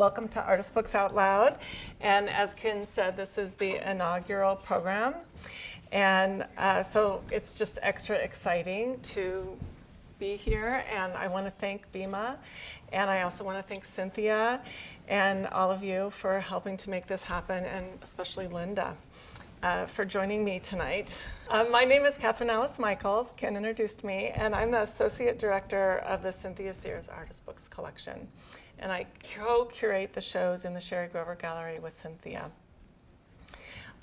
welcome to Artist Books Out Loud. And as Ken said, this is the inaugural program. And uh, so it's just extra exciting to be here. And I want to thank Bima. And I also want to thank Cynthia and all of you for helping to make this happen, and especially Linda. Uh, for joining me tonight. Um, my name is Catherine Alice Michaels. Ken introduced me, and I'm the Associate Director of the Cynthia Sears Artist Books Collection. And I co-curate the shows in the Sherry Grover Gallery with Cynthia.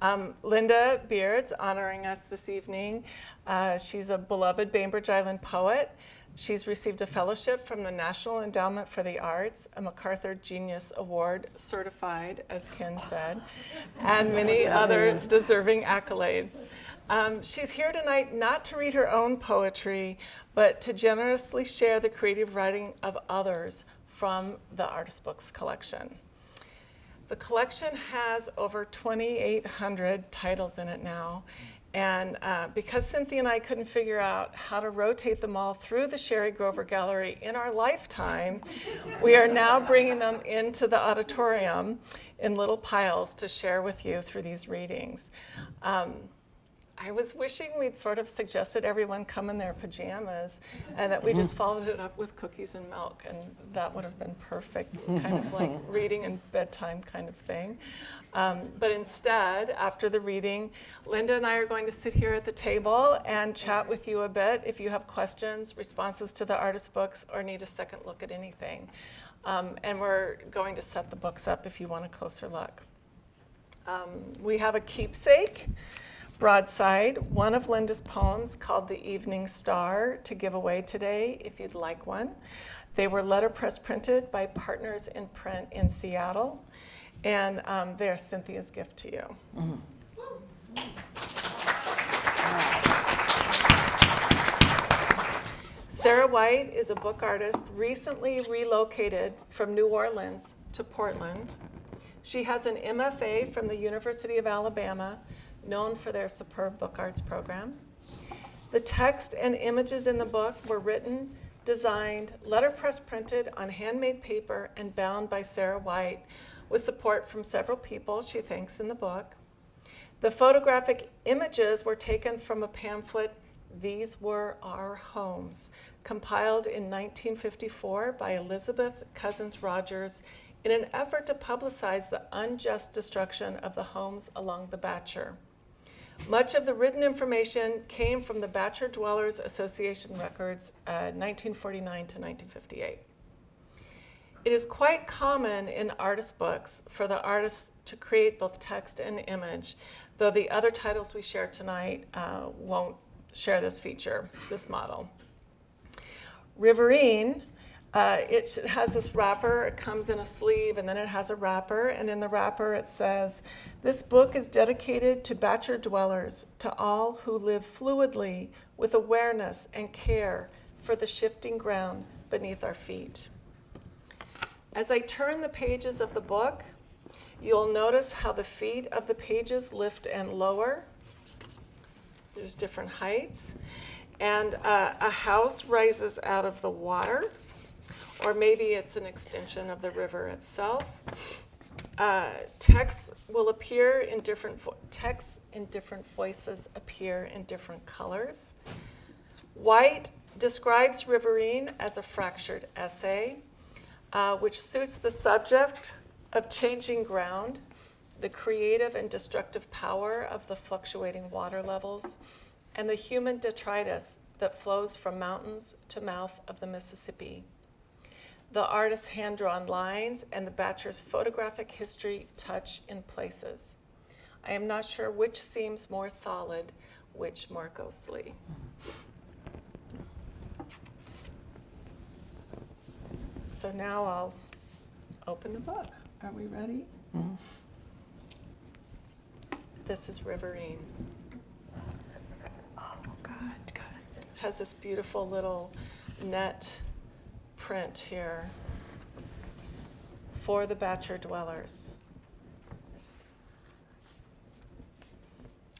Um, Linda Bierds honoring us this evening. Uh, she's a beloved Bainbridge Island poet. She's received a fellowship from the National Endowment for the Arts, a MacArthur Genius Award certified, as Ken said, and many other deserving accolades. Um, she's here tonight not to read her own poetry, but to generously share the creative writing of others from the Artist Books collection. The collection has over 2,800 titles in it now, and uh, because Cynthia and I couldn't figure out how to rotate them all through the Sherry Grover Gallery in our lifetime, we are now bringing them into the auditorium in little piles to share with you through these readings. Um, I was wishing we'd sort of suggested everyone come in their pajamas and that we just mm-hmm. followed it up with cookies and milk and that would have been perfect, kind of like reading and bedtime kind of thing. Um, but instead, after the reading, Linda and I are going to sit here at the table and chat with you a bit if you have questions, responses to the artist books, or need a second look at anything. Um, and we're going to set the books up if you want a closer look. Um, we have a keepsake broadside, one of Linda's poems called The Evening Star to give away today if you'd like one. They were letterpress printed by Partners in Print in Seattle, and um, they're Cynthia's gift to you. Mm -hmm. Sarah White is a book artist recently relocated from New Orleans to Portland. She has an MFA from the University of Alabama known for their superb book arts program. The text and images in the book were written, designed, letterpress printed on handmade paper and bound by Sarah White with support from several people she thanks in the book. The photographic images were taken from a pamphlet, These Were Our Homes, compiled in 1954 by Elizabeth Cousins Rogers in an effort to publicize the unjust destruction of the homes along the Batture. Much of the written information came from the Batture Dwellers Association records, uh, 1949 to 1958. It is quite common in artist books for the artist to create both text and image, though the other titles we share tonight uh, won't share this feature, this model. Riverine uh, it has this wrapper, it comes in a sleeve, and then it has a wrapper, and in the wrapper it says, this book is dedicated to Batture dwellers, to all who live fluidly with awareness and care for the shifting ground beneath our feet. As I turn the pages of the book, you'll notice how the feet of the pages lift and lower. There's different heights. And uh, a house rises out of the water or maybe it's an extension of the river itself. Uh, texts will appear in different, texts in different voices appear in different colors. White describes Riverine as a fractured essay, uh, which suits the subject of changing ground, the creative and destructive power of the fluctuating water levels, and the human detritus that flows from mountains to mouth of the Mississippi the artist's hand-drawn lines, and the Batture's photographic history touch in places. I am not sure which seems more solid, which more ghostly. So now I'll open the book. Are we ready? Mm -hmm. This is Riverine. Oh, God, God. Has this beautiful little net print here for the Batture dwellers.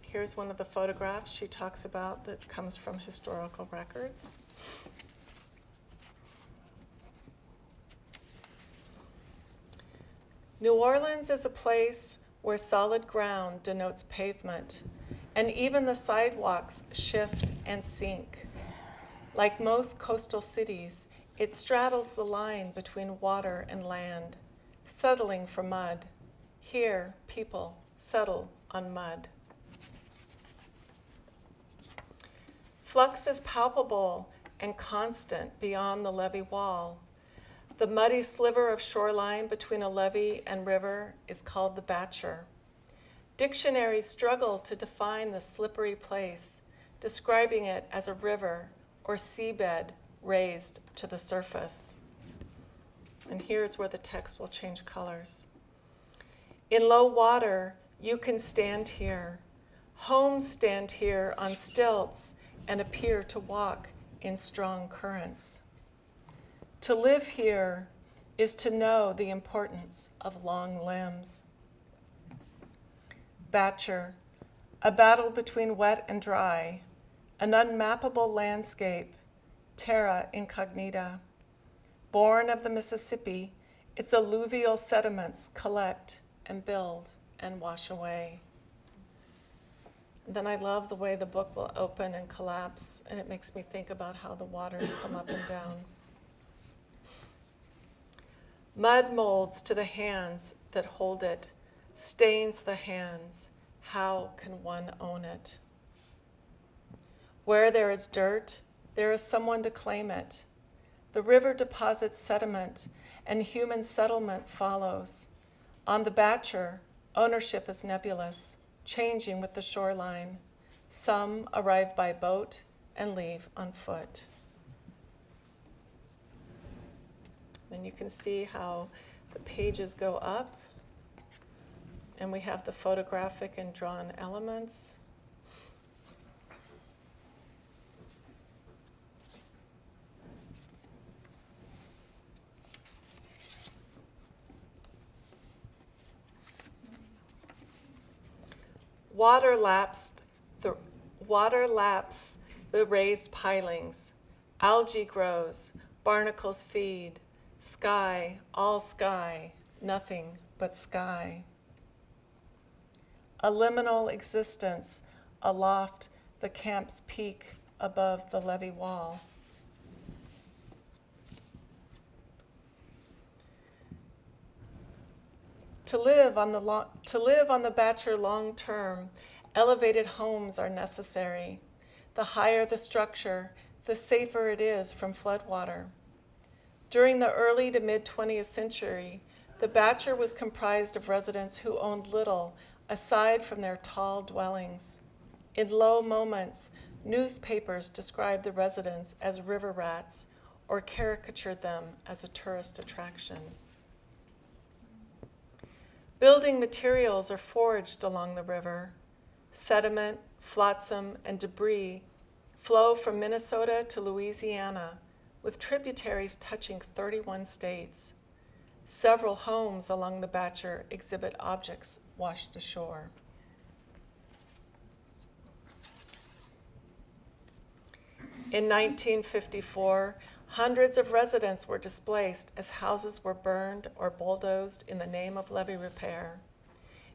Here's one of the photographs she talks about that comes from historical records. New Orleans is a place where solid ground denotes pavement, and even the sidewalks shift and sink. Like most coastal cities, it straddles the line between water and land, settling for mud. Here, people settle on mud. Flux is palpable and constant beyond the levee wall. The muddy sliver of shoreline between a levee and river is called the Batture. Dictionaries struggle to define the slippery place, describing it as a river or seabed raised to the surface. And here's where the text will change colors. In low water, you can stand here. Homes stand here on stilts and appear to walk in strong currents. To live here is to know the importance of long limbs. Batture, a battle between wet and dry, an unmappable landscape, terra incognita. Born of the Mississippi, its alluvial sediments collect and build and wash away. Then I love the way the book will open and collapse, and it makes me think about how the waters come up and down. Mud molds to the hands that hold it, stains the hands. How can one own it? Where there is dirt, there is someone to claim it. The river deposits sediment, and human settlement follows. On the Batture, ownership is nebulous, changing with the shoreline. Some arrive by boat and leave on foot. And you can see how the pages go up, and we have the photographic and drawn elements. Water laps the water laps the raised pilings. Algae grows, barnacles feed, Sky, all sky, nothing but sky. A liminal existence aloft the camp's peak above the levee wall. To live on the, lo- to live on the Batture long term, elevated homes are necessary. The higher the structure, the safer it is from floodwater. During the early to mid 20th century, the Batture was comprised of residents who owned little aside from their tall dwellings. In low moments, newspapers described the residents as river rats or caricatured them as a tourist attraction. Building materials are foraged along the river. Sediment, flotsam, and debris flow from Minnesota to Louisiana with tributaries touching 31 states. Several homes along the Batture exhibit objects washed ashore. In 1954, hundreds of residents were displaced as houses were burned or bulldozed in the name of levee repair.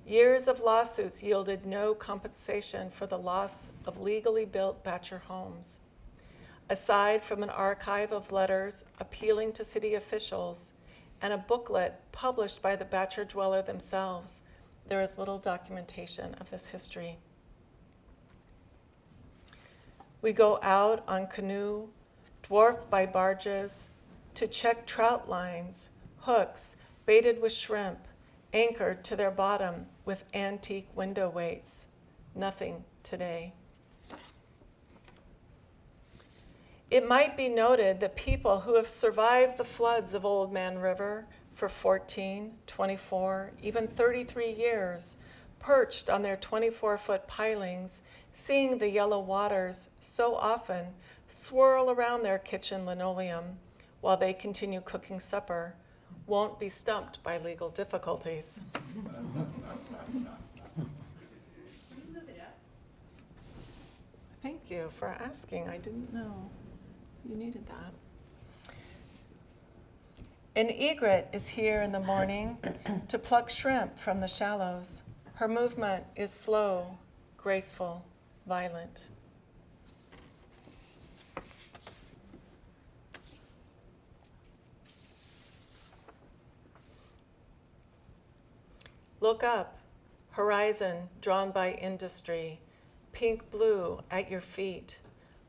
Years of lawsuits yielded no compensation for the loss of legally built Batture homes. Aside from an archive of letters appealing to city officials and a booklet published by the Batture dweller themselves, there is little documentation of this history. We go out on canoe, dwarfed by barges, to check trout lines, hooks baited with shrimp, anchored to their bottom with antique window weights. Nothing today. It might be noted that people who have survived the floods of Old Man River for 14, 24, even 33 years, perched on their 24 foot pilings, seeing the yellow waters so often swirl around their kitchen linoleum while they continue cooking supper, won't be stumped by legal difficulties. Thank you for asking. I didn't know. You needed that. An egret is here in the morning to pluck shrimp from the shallows. Her movement is slow, graceful, violent. Look up, horizon drawn by industry, pink blue at your feet.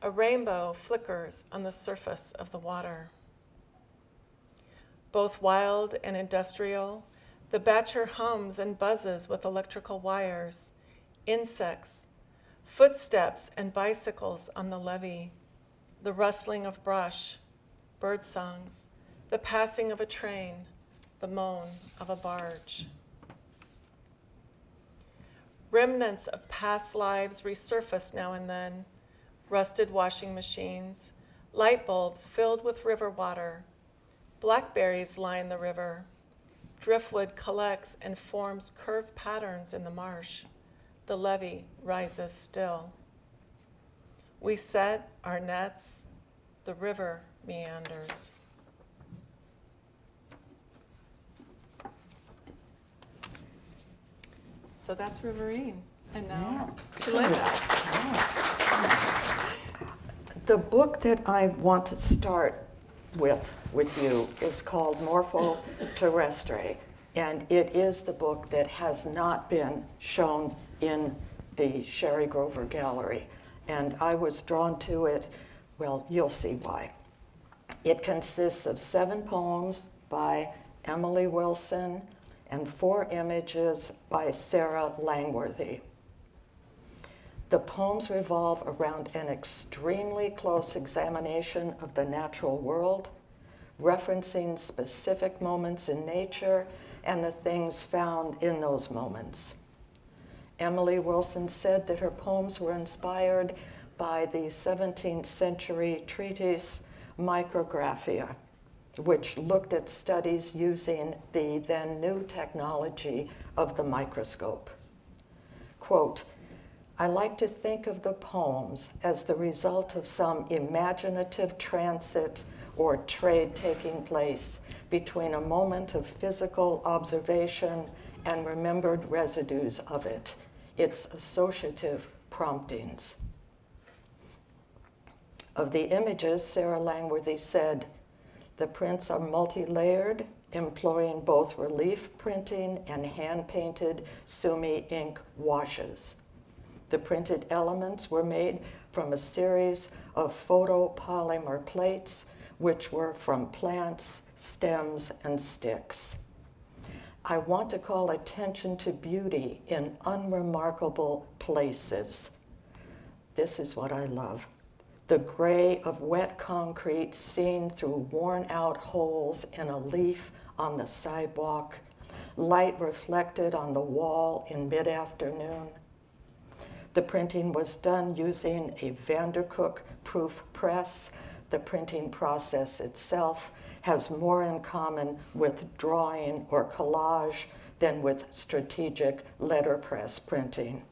A rainbow flickers on the surface of the water. Both wild and industrial, the Batture hums and buzzes with electrical wires, insects, footsteps and bicycles on the levee, the rustling of brush, bird songs, the passing of a train, the moan of a barge. Remnants of past lives resurface now and then rusted washing machines, light bulbs filled with river water. Blackberries line the river. Driftwood collects and forms curved patterns in the marsh. The levee rises still. We set our nets, the river meanders. So that's Riverine. And now to Linda. The book that I want to start with with you is called Morpho Terrestre, and it is the book that has not been shown in the Sherry Grover Gallery. And I was drawn to it, well, you'll see why. It consists of seven poems by Emily Wilson and four images by Sarah Langworthy. The poems revolve around an extremely close examination of the natural world, referencing specific moments in nature and the things found in those moments. Emily Wilson said that her poems were inspired by the 17th century treatise Micrographia which looked at studies using the then new technology of the microscope. Quote, I like to think of the poems as the result of some imaginative transit or trade taking place between a moment of physical observation and remembered residues of it, its associative promptings. Of the images, Sarah Langworthy said, the prints are multi-layered, employing both relief printing and hand-painted Sumi ink washes. The printed elements were made from a series of photopolymer plates, which were from plants, stems, and sticks. I want to call attention to beauty in unremarkable places. This is what I love the gray of wet concrete seen through worn out holes in a leaf on the sidewalk, light reflected on the wall in mid afternoon. The printing was done using a Vandercook proof press. The printing process itself has more in common with drawing or collage than with strategic letterpress printing.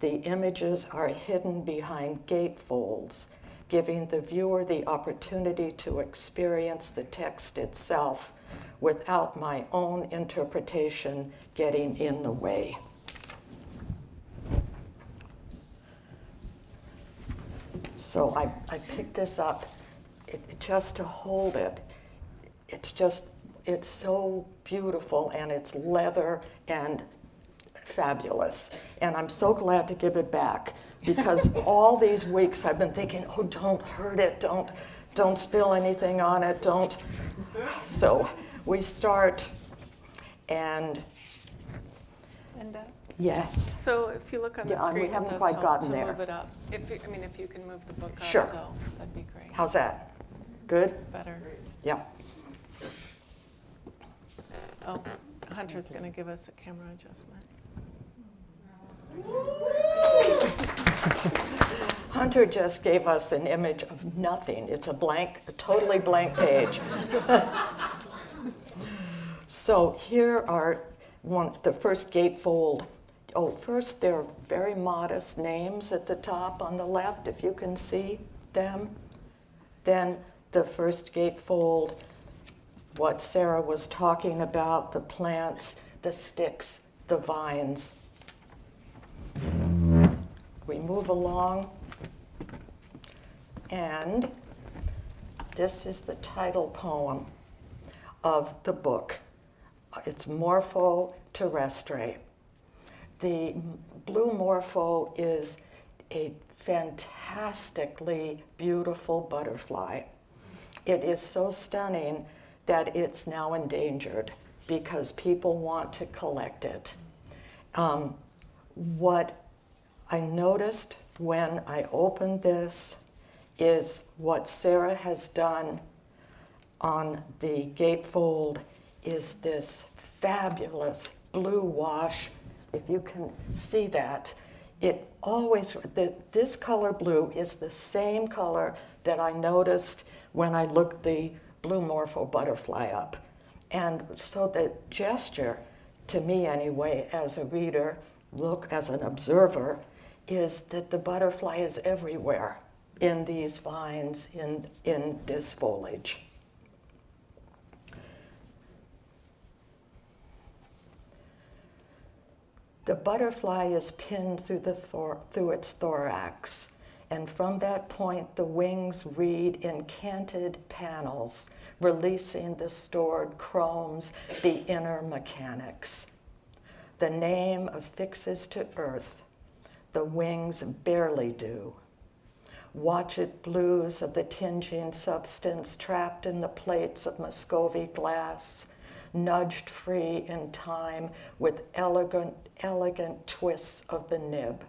The images are hidden behind gatefolds, giving the viewer the opportunity to experience the text itself without my own interpretation getting in the way. So I, I picked this up it, just to hold it. It's just, it's so beautiful and it's leather and fabulous. And I'm so glad to give it back because all these weeks I've been thinking, oh, don't hurt it, don't, don't spill anything on it, don't. So we start and. And, uh, yes. So if you look on the Yeah, screen, we haven't quite gotten there. move it up. If you, I mean, if you can move the book up, Sure. though, that'd be great. How's that? Good? Better. Yeah. Oh, Hunter's going to give us a camera adjustment. Hunter just gave us an image of nothing. It's a blank, a totally blank page. so here are one, the first gatefold. Oh, first there are very modest names at the top on the left, if you can see them. Then the first gatefold what Sarah was talking about the plants, the sticks, the vines. We move along, and this is the title poem of the book. It's Morpho terrestre. The blue morpho is a fantastically beautiful butterfly. It is so stunning that it's now endangered because people want to collect it. Um, what I noticed when I opened this is what Sarah has done on the gatefold is this fabulous blue wash. If you can see that, it always, the, this color blue is the same color that I noticed when I looked the blue morpho butterfly up. And so the gesture, to me anyway, as a reader, look as an observer, is that the butterfly is everywhere in these vines, in, in this foliage. The butterfly is pinned through, the thor- through its thorax, and from that point, the wings read in canted panels, releasing the stored chromes, the inner mechanics. The name affixes to earth, the wings barely do. Watch it blues of the tinging substance trapped in the plates of Muscovy glass, nudged free in time with elegant, elegant twists of the nib.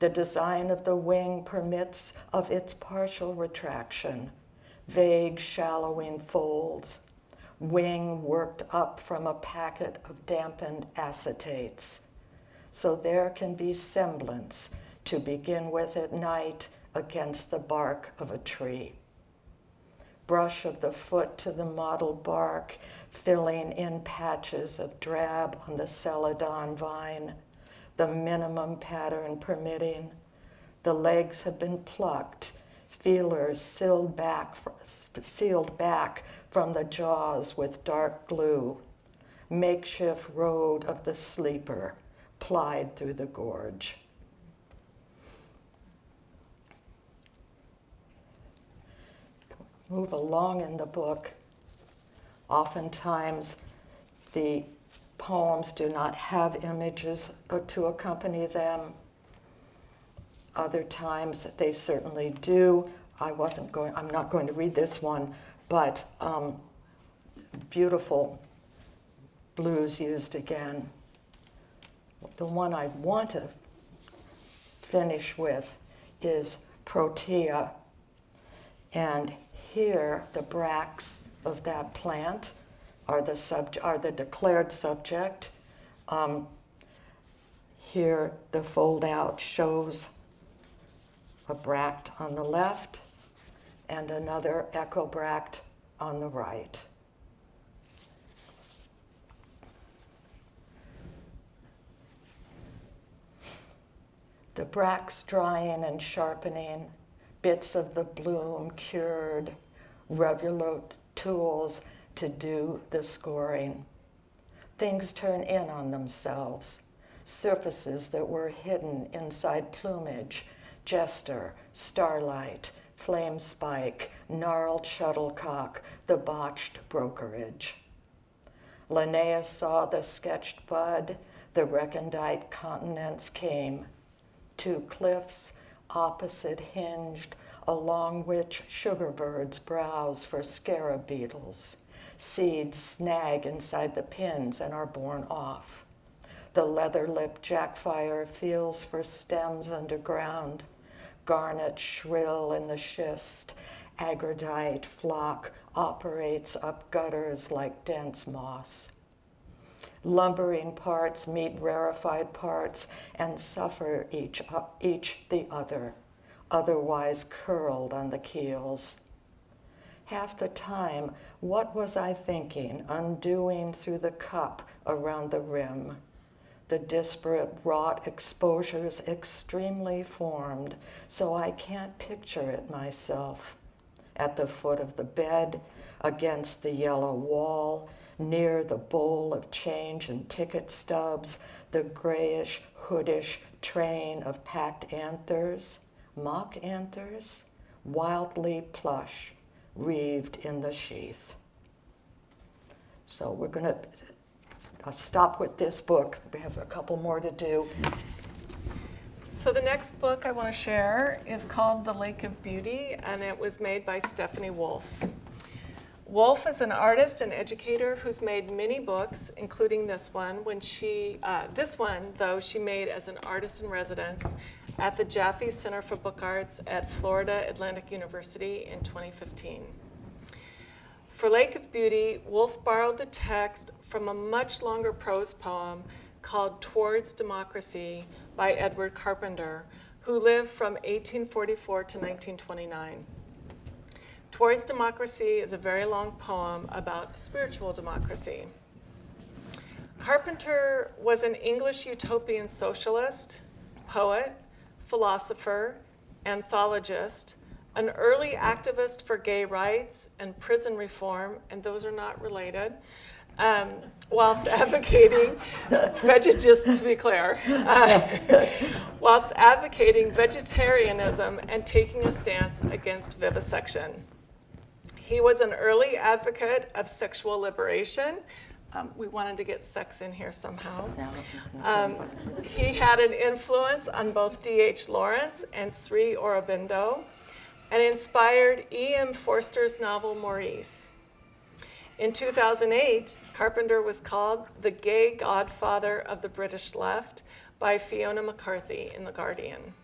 The design of the wing permits of its partial retraction, vague shallowing folds, wing worked up from a packet of dampened acetates. So there can be semblance to begin with at night against the bark of a tree. Brush of the foot to the mottled bark, filling in patches of drab on the celadon vine, the minimum pattern permitting. The legs have been plucked, feelers sealed back, sealed back from the jaws with dark glue. Makeshift road of the sleeper plied through the gorge. Move along in the book. Oftentimes, the poems do not have images to accompany them. Other times, they certainly do. I wasn't going, I'm not going to read this one, but um, beautiful blues used again. The one I want to finish with is Protea. And here, the bracts of that plant are the, sub- are the declared subject. Um, here, the fold out shows a bract on the left and another echobract on the right. The bracts drying and sharpening, bits of the bloom cured, Revolute tools to do the scoring. Things turn in on themselves, surfaces that were hidden inside plumage, jester, starlight, flame spike, gnarled shuttlecock, the botched brokerage. Linnaeus saw the sketched bud, the recondite continents came. Two cliffs, opposite hinged, along which sugar birds browse for scarab beetles. Seeds snag inside the pins and are borne off. The leather lipped jackfire feels for stems underground. Garnet shrill in the schist, agardite flock operates up gutters like dense moss. Lumbering parts meet rarefied parts and suffer each, uh, each the other otherwise curled on the keels. Half the time, what was I thinking, undoing through the cup around the rim? The disparate wrought exposures extremely formed, so I can't picture it myself. At the foot of the bed, against the yellow wall, near the bowl of change and ticket stubs, the grayish, hoodish train of packed anthers, mock anthers, wildly plush, reeved in the sheath. So we're going to stop with this book. We have a couple more to do. So the next book I want to share is called The Lake of Beauty, and it was made by Stephanie Wolf. Wolf is an artist and educator who's made many books, including this one. When she, uh, this one though, she made as an artist in residence at the Jaffe Center for Book Arts at Florida Atlantic University in 2015. For Lake of Beauty, Wolf borrowed the text from a much longer prose poem called Towards Democracy by Edward Carpenter, who lived from 1844 to 1929. Towards Democracy is a very long poem about spiritual democracy. Carpenter was an English utopian socialist, poet, philosopher, anthologist, an early activist for gay rights and prison reform, and those are not related, um, whilst advocating, just to be clear, uh, whilst advocating vegetarianism and taking a stance against vivisection. He was an early advocate of sexual liberation. Um, we wanted to get sex in here somehow. Um, he had an influence on both D.H. Lawrence and Sri Aurobindo and inspired E.M. Forster's novel Maurice. In 2008, Carpenter was called the gay godfather of the British left by Fiona MacCarthy in The Guardian.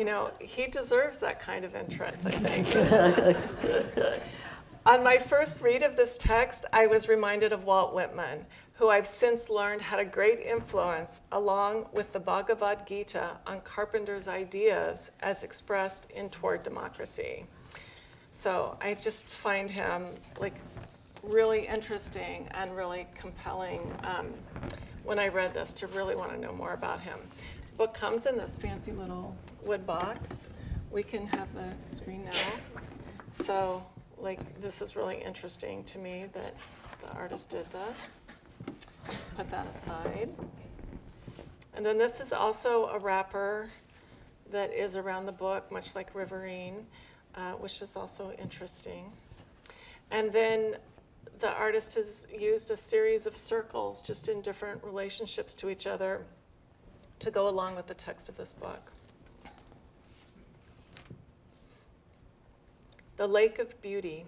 You know, he deserves that kind of interest, I think. On my first read of this text, I was reminded of Walt Whitman, who I've since learned had a great influence, along with the Bhagavad Gita, on Carpenter's ideas as expressed in Toward Democracy. So I just find him like really interesting and really compelling um, when I read this to really want to know more about him. The book comes in this fancy little wood box. We can have the screen now. So like this is really interesting to me that the artist did this. Put that aside. And then this is also a wrapper that is around the book, much like Riverine, uh, which is also interesting. And then the artist has used a series of circles just in different relationships to each other to go along with the text of this book. The Lake of Beauty.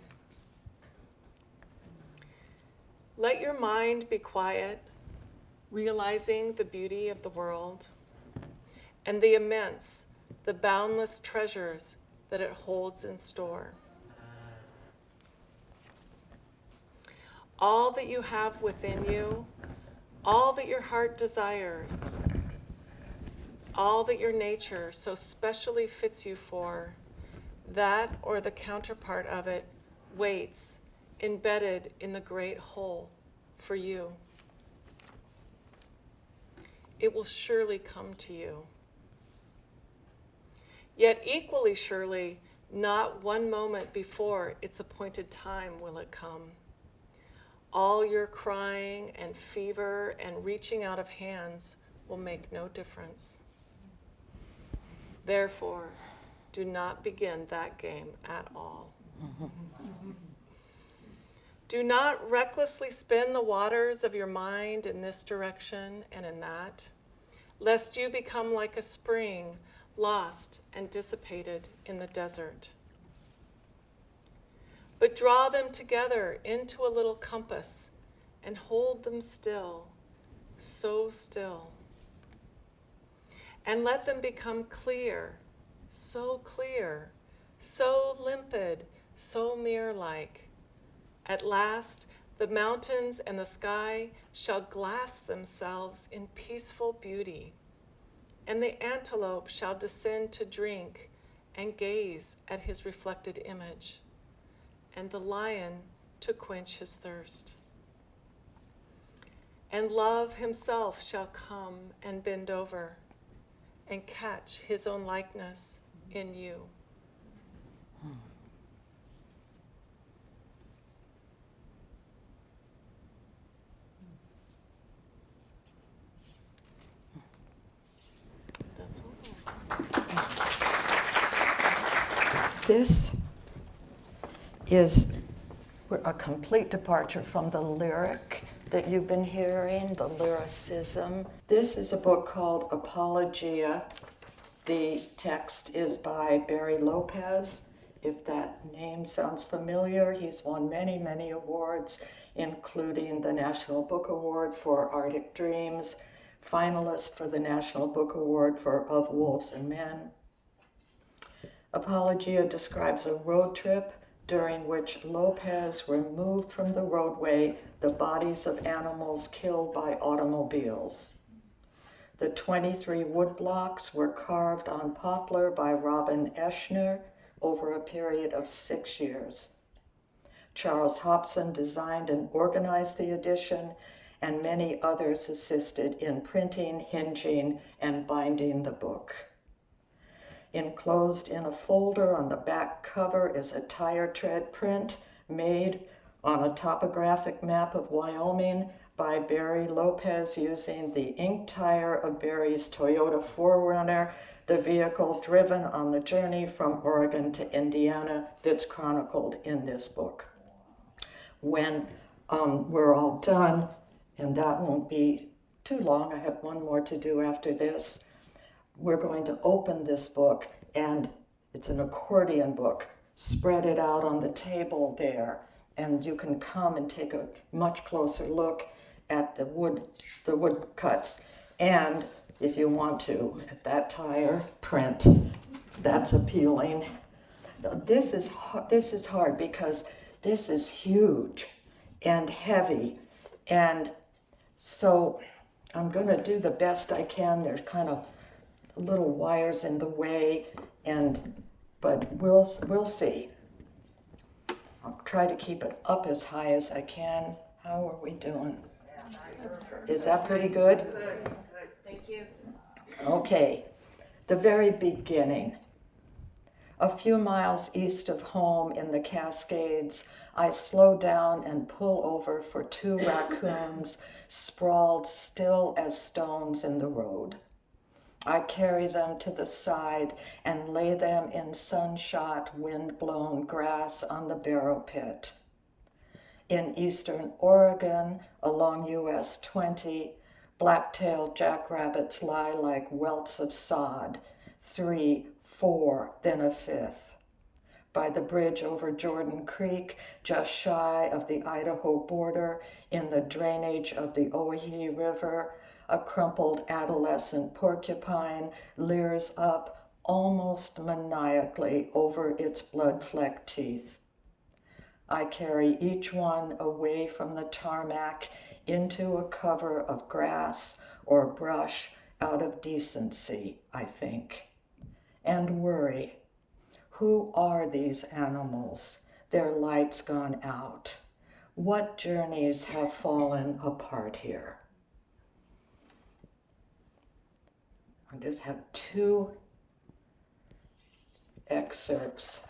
Let your mind be quiet, realizing the beauty of the world and the immense, the boundless treasures that it holds in store. All that you have within you, all that your heart desires, all that your nature so specially fits you for, that or the counterpart of it waits embedded in the great whole for you. It will surely come to you. Yet, equally surely, not one moment before its appointed time will it come. All your crying and fever and reaching out of hands will make no difference. Therefore, do not begin that game at all. do not recklessly spin the waters of your mind in this direction and in that, lest you become like a spring lost and dissipated in the desert. But draw them together into a little compass and hold them still, so still. And let them become clear, so clear, so limpid, so mirror like. At last, the mountains and the sky shall glass themselves in peaceful beauty and the antelope shall descend to drink and gaze at his reflected image, and the lion to quench his thirst. And love himself shall come and bend over and catch his own likeness in you? This is a complete departure from the lyric that you've been hearing, the lyricism. This is a book called Apologia the text is by Barry Lopez. If that name sounds familiar, he's won many, many awards, including the National Book Award for Arctic Dreams, finalist for the National Book Award for Of Wolves and Men. Apologia describes a road trip during which Lopez removed from the roadway the bodies of animals killed by automobiles. The 23 woodblocks were carved on poplar by Robin Eschner over a period of six years. Charles Hobson designed and organized the edition, and many others assisted in printing, hinging, and binding the book. Enclosed in a folder on the back cover is a tire tread print made on a topographic map of Wyoming by Barry Lopez using the ink tire of Barry's Toyota 4Runner, the vehicle driven on the journey from Oregon to Indiana that's chronicled in this book. When um, we're all done, and that won't be too long, I have one more to do after this, we're going to open this book, and it's an accordion book. Spread it out on the table there, and you can come and take a much closer look at the wood, the wood cuts. And if you want to, at that tire print, that's appealing. This is this is hard because this is huge and heavy, and so I'm to do the best I can. There's kind of little wires in the way, and but we'll we'll see. I'll try to keep it up as high as I can. How are we doing? Is that pretty good? Thank you. Okay, the very beginning. A few miles east of home in the Cascades, I slow down and pull over for two raccoons sprawled still as stones in the road. I carry them to the side and lay them in sunshot, wind-blown grass on the barrow pit. In eastern Oregon, along US 20, black-tailed jackrabbits lie like welts of sod, three, four, then a fifth. By the bridge over Jordan Creek, just shy of the Idaho border, in the drainage of the Owyhee River, a crumpled adolescent porcupine leers up almost maniacally over its blood-flecked teeth. I carry each one away from the tarmac into a cover of grass or brush out of decency, I think, and worry. Who are these animals? Their lights gone out. What journeys have fallen apart here? I just have two excerpts.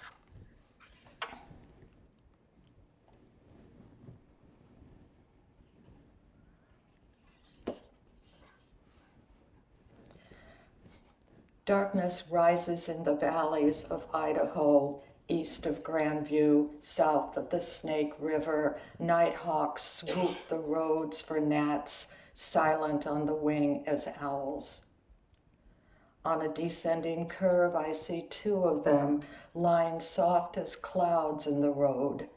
Darkness rises in the valleys of Idaho, east of Grandview, south of the Snake River. Nighthawks swoop the roads for gnats, silent on the wing as owls. On a descending curve, I see two of them lying soft as clouds in the road.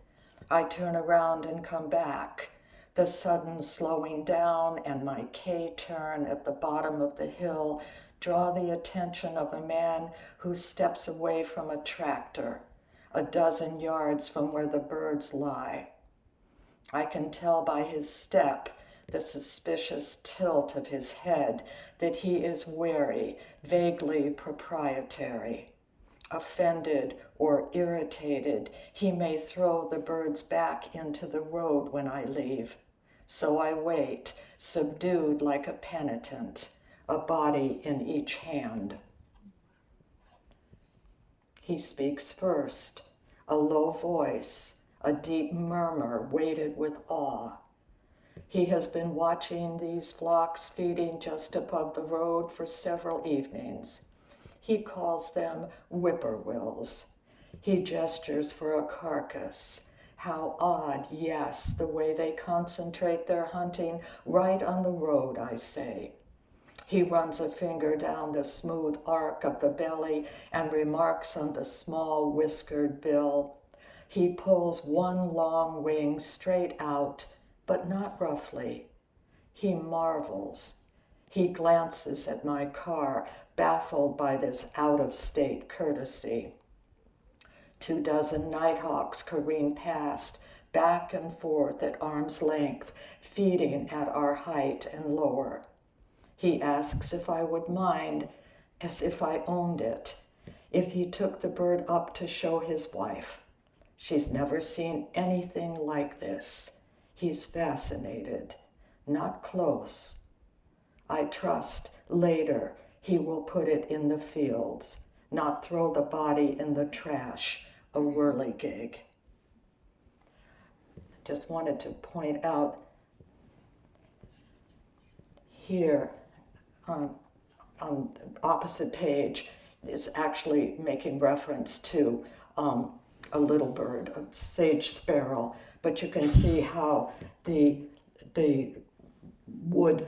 I turn around and come back. The sudden slowing down and my K turn at the bottom of the hill draw the attention of a man who steps away from a tractor, a dozen yards from where the birds lie. I can tell by his step, the suspicious tilt of his head, that he is wary, vaguely proprietary. Offended or irritated, he may throw the birds back into the road when I leave. So I wait, subdued like a penitent, a body in each hand. He speaks first, a low voice, a deep murmur weighted with awe. He has been watching these flocks feeding just above the road for several evenings. He calls them whippoorwills. He gestures for a carcass. How odd, yes, the way they concentrate their hunting right on the road, I say. He runs a finger down the smooth arc of the belly and remarks on the small whiskered bill. He pulls one long wing straight out, but not roughly. He marvels. He glances at my car, baffled by this out of state courtesy. Two dozen nighthawks careen past, back and forth at arm's length, feeding at our height and lower. He asks if I would mind, as if I owned it, if he took the bird up to show his wife. She's never seen anything like this. He's fascinated, not close. I trust later he will put it in the fields, not throw the body in the trash, a whirligig. Just wanted to point out here on, on opposite page is actually making reference to um, a little bird, a sage sparrow, but you can see how the, the wood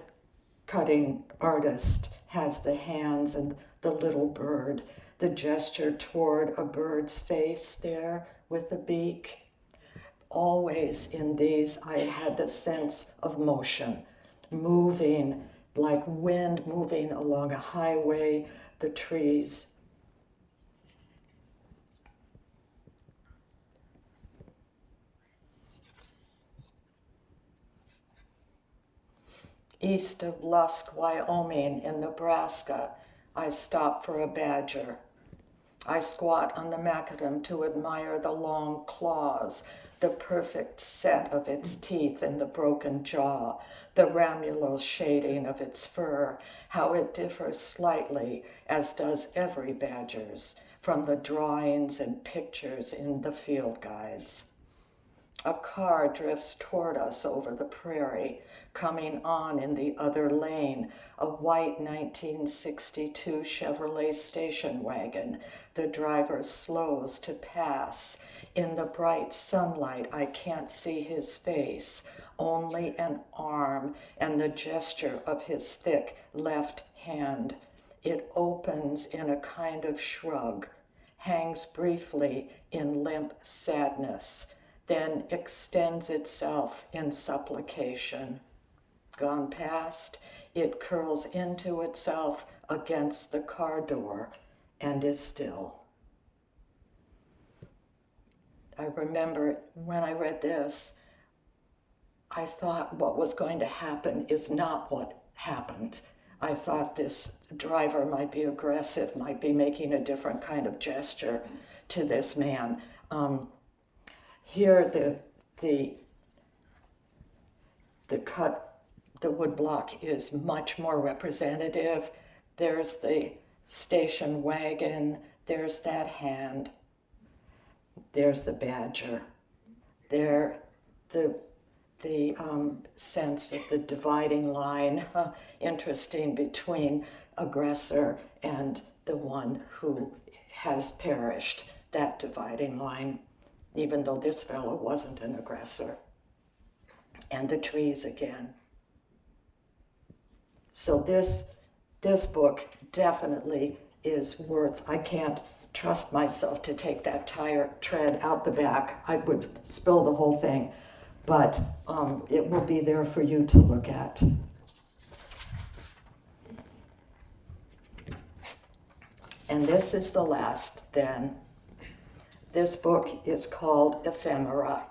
cutting artist has the hands and the little bird, the gesture toward a bird's face there with the beak. Always in these, I had the sense of motion, moving like wind moving along a highway, the trees. East of Lusk, Wyoming, in Nebraska, I stop for a badger. I squat on the macadam to admire the long claws, the perfect set of its teeth in the broken jaw, the ramulose shading of its fur, how it differs slightly, as does every badger's, from the drawings and pictures in the field guides. A car drifts toward us over the prairie, coming on in the other lane, a white 1962 Chevrolet station wagon. The driver slows to pass. In the bright sunlight, I can't see his face, only an arm and the gesture of his thick left hand. It opens in a kind of shrug, hangs briefly in limp sadness then extends itself in supplication. Gone past, it curls into itself against the car door and is still. I remember when I read this, I thought what was going to happen is not what happened. I thought this driver might be aggressive, might be making a different kind of gesture to this man. Um, here, the, the, the cut, the wood block is much more representative. There's the station wagon, there's that hand, there's the badger. There, the, the um, sense of the dividing line, interesting between aggressor and the one who has perished, that dividing line even though this fellow wasn't an aggressor. And the trees again. So this, this book definitely is worth, I can't trust myself to take that tire tread out the back. I would spill the whole thing, but um, it will be there for you to look at. And this is the last then this book is called Ephemera,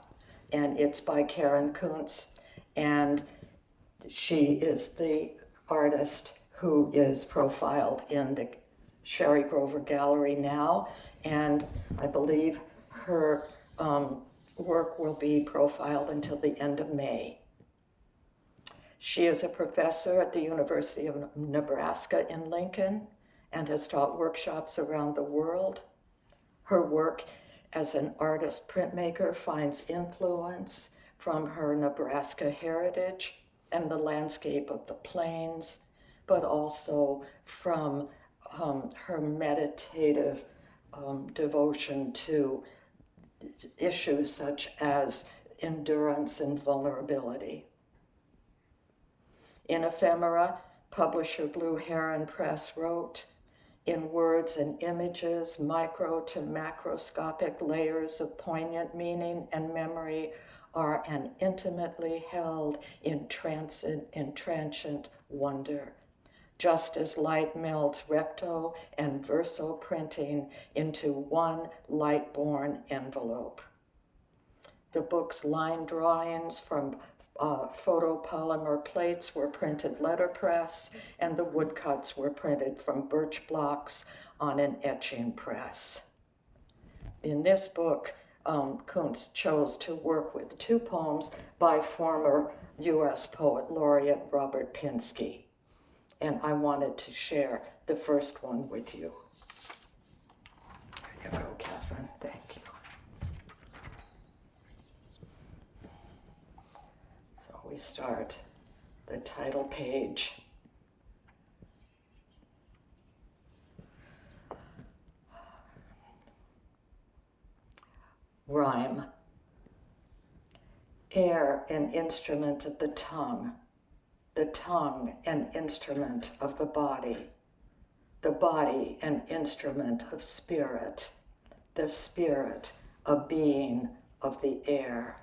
and it's by Karen Kunc, and she is the artist who is profiled in the Sherry Grover Gallery now, and I believe her um, work will be profiled until the end of May. She is a professor at the University of Nebraska in Lincoln and has taught workshops around the world. Her work as an artist printmaker finds influence from her Nebraska heritage and the landscape of the plains, but also from um, her meditative um, devotion to issues such as endurance and vulnerability. In Ephemera, publisher Blue Heron Press wrote, in words and images, micro to macroscopic layers of poignant meaning and memory are an intimately held, entrancient wonder. Just as light melts recto and verso printing into one light born envelope. The book's line drawings from uh, photopolymer plates were printed letterpress, and the woodcuts were printed from birch blocks on an etching press. In this book, um, Kunc chose to work with two poems by former U.S. poet laureate Robert Pinsky, and I wanted to share the first one with you. There you go, Catherine. Thank you. So we start the title page. Rhyme. Air, an instrument of the tongue. The tongue, an instrument of the body. The body, an instrument of spirit. The spirit, a being of the air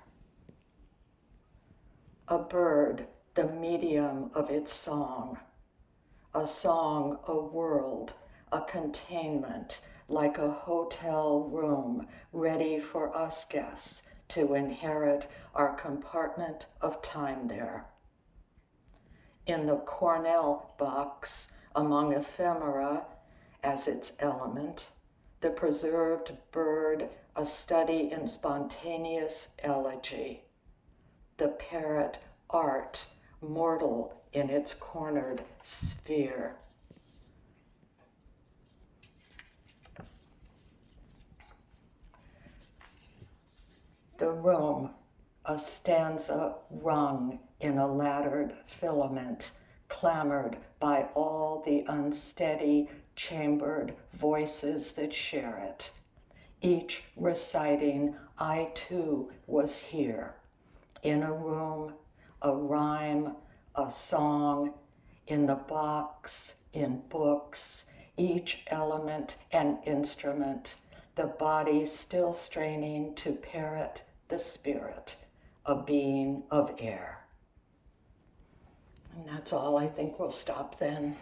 a bird, the medium of its song, a song, a world, a containment, like a hotel room ready for us guests to inherit our compartment of time there. In the Cornell box, among ephemera as its element, the preserved bird, a study in spontaneous elegy the parrot art, mortal in its cornered sphere. The room, a stanza rung in a laddered filament, clamored by all the unsteady, chambered voices that share it, each reciting, I too was here in a room, a rhyme, a song, in the box, in books, each element an instrument, the body still straining to parrot the spirit, a being of air. And that's all. I think we'll stop then.